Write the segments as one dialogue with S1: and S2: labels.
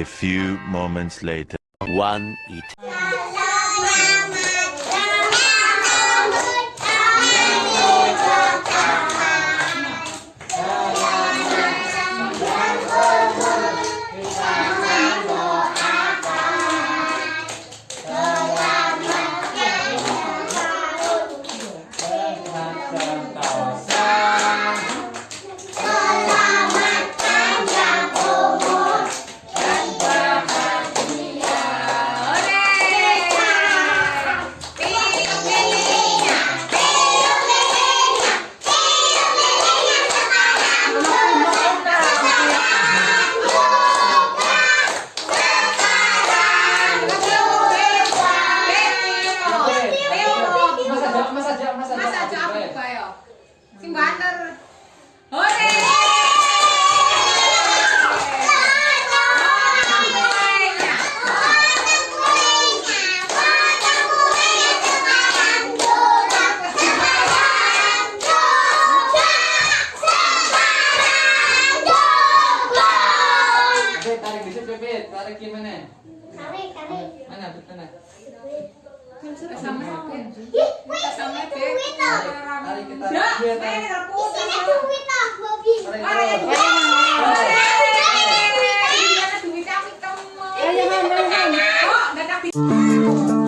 S1: A few moments later. One eat.
S2: Tarik dikit bebet. Tarik gimana? Mana, mana?
S3: Wait.
S2: Tarik kita.
S4: Ya,
S2: tarik.
S4: nagpusa
S3: Isinya
S4: ko.
S3: duit Bobby.
S2: Tarik
S4: Hore!
S2: terus.
S4: Hore! Na duwi kami kamu. Oh, dadak
S3: Bye.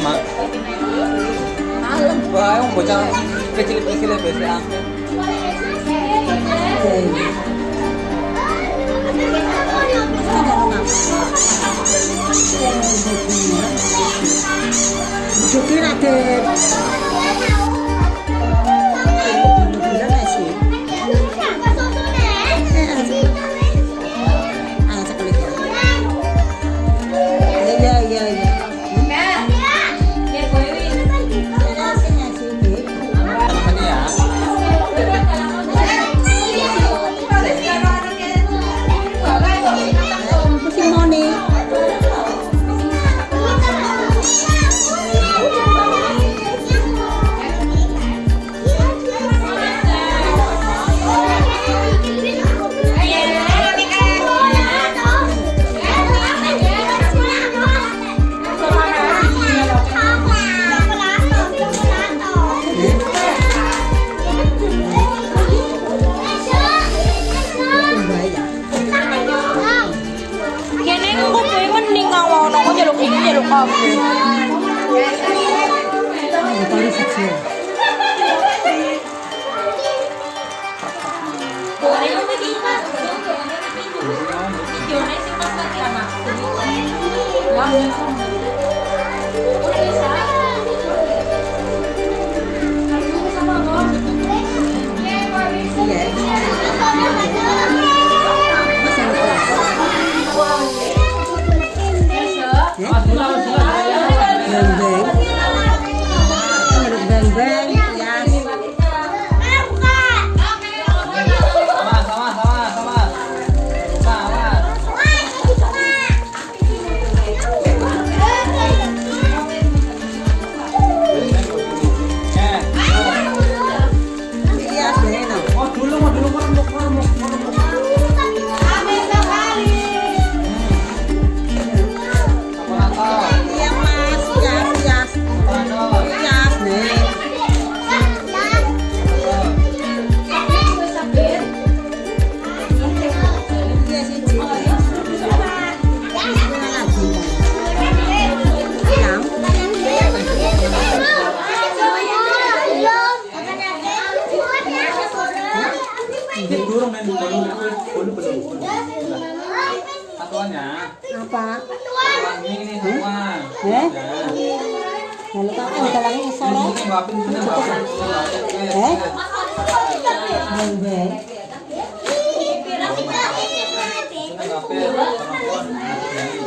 S2: sama alam ba yung bocah kecil-kecil biasa
S5: Jokin ada Iya.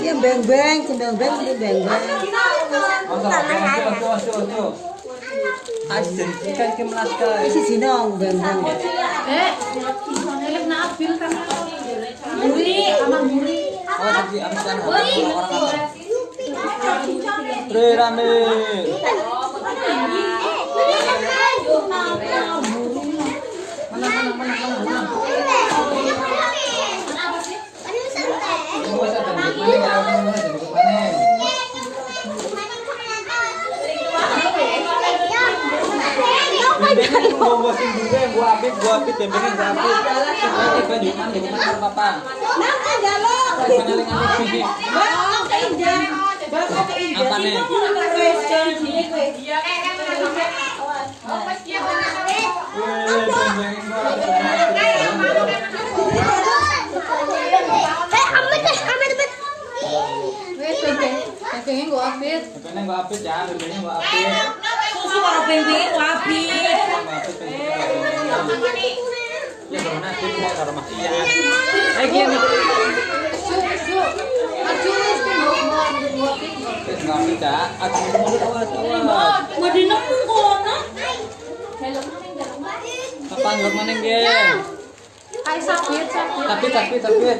S5: Iya, beng-beng. Beng-beng, ini beng-beng.
S2: Ikan kemelaska.
S5: Isi sinong, beng-beng.
S4: Eh, elek na apil kan. Muri, sama muri.
S2: Oh, tadi abis orang apa? Tre rame. Mana mana mana mana. Gua gua apit, gua apit sih? Apa nih?
S4: Pepenya gue apit.
S2: Bebeknya gua apit ya, bebeknya gua apit.
S6: Susu karo pengpeng wapi.
S2: Gua apit. Ya, karena aku mau karo Mas Ian. Eh.
S4: Su, su. Apit.
S2: Gua ya. Aku mau.
S6: Mau kono.
S2: Apa
S4: sakit, sakit.
S2: Tapi, tapi, tapi. Eh,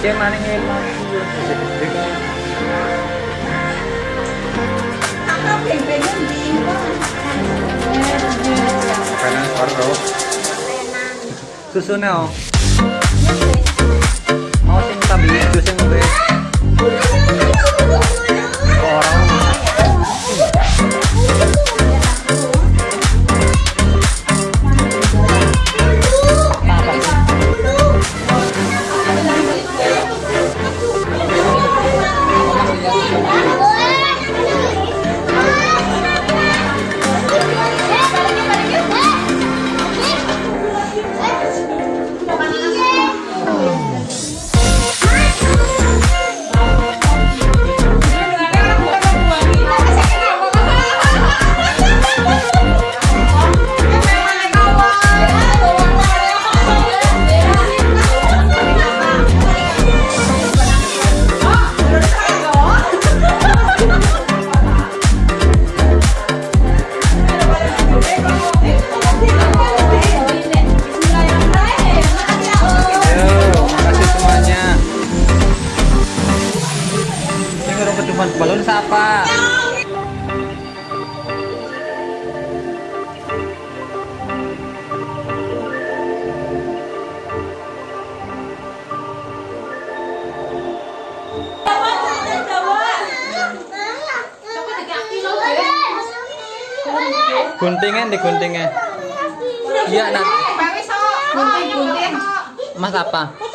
S2: Kayak mana ngelang sih? Gede kan. Kanan karo. Susunya oh. Mau sing tabi susu yang gue. Guntingnya di guntingnya. Iya, nak.
S4: Gunting, gunting.
S2: Mas apa?